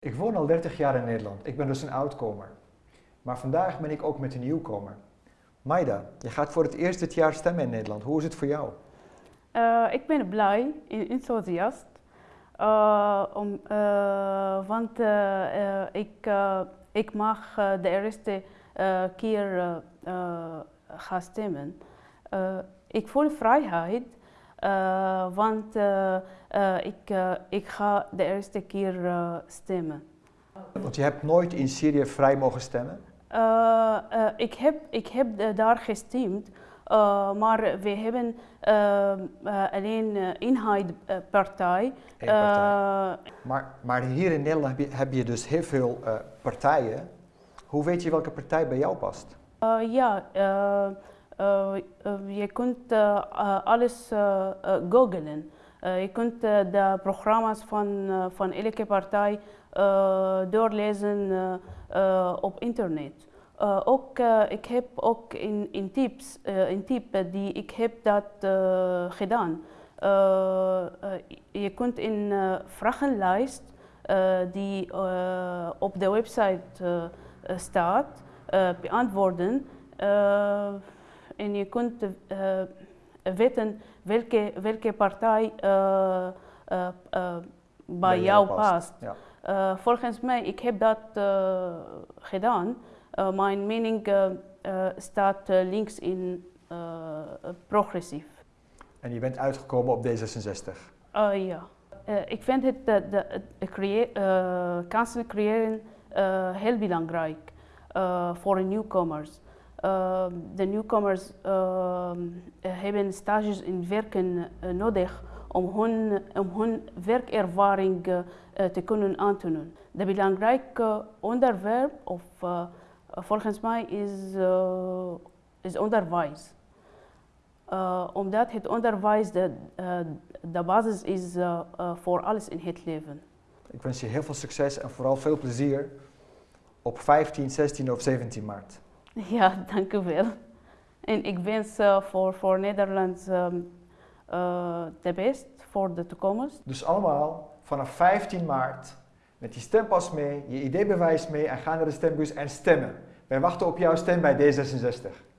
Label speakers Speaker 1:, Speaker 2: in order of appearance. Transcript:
Speaker 1: Ik woon al 30 jaar in Nederland. Ik ben dus een oudkomer. Maar vandaag ben ik ook met een nieuwkomer. Maida, je gaat voor het eerst dit jaar stemmen in Nederland. Hoe is het voor jou?
Speaker 2: Uh, ik ben blij en enthousiast. Uh, om, uh, want ik, ik mag de eerste keer gaan stemmen. ik voel vrijheid, want ik, ik ga de eerste keer stemmen.
Speaker 1: Want je hebt nooit in Syrië vrij mogen stemmen?
Speaker 2: ik heb, ik heb daar gestemd. Uh, maar we hebben uh, alleen eenheidpartij.
Speaker 1: partij. maar, maar hier in Nederland heb je, heb je dus heel veel partijen. Hoe weet je welke partij bij jou past?
Speaker 2: ja, je kunt alles googlen. je kunt de programma's van, van elke partij doorlezen op internet. Ook, ik heb ook in, in tips, in tip die ik heb dat gedaan. je kunt in vragenlijst die op de website staat beantwoorden en je kunt weten welke, welke partij bij, jou past. Ja. volgens mij, ik heb dat gedaan. Uh, mijn mening uh, uh, staat links in progressief.
Speaker 1: En je bent uitgekomen op D66?
Speaker 2: ja. ik vind het de, de, de creë kansen creëren heel belangrijk voor nieuwkomers. De nieuwkomers hebben stages in werken nodig om hun, om hun werkervaring te kunnen aantonen. De belangrijke onderwerp of volgens mij is, is onderwijs. Omdat het onderwijs de, de basis is voor alles in het leven.
Speaker 1: Ik wens je heel veel succes en vooral veel plezier op 15, 16 of 17 maart.
Speaker 2: Ja, dank u wel. En ik wens voor, voor Nederland um, de best voor de toekomst.
Speaker 1: Dus allemaal vanaf 15 maart met je stempas mee, je ID-bewijs mee en ga naar de stembus en stemmen. Wij wachten op jouw stem bij D66.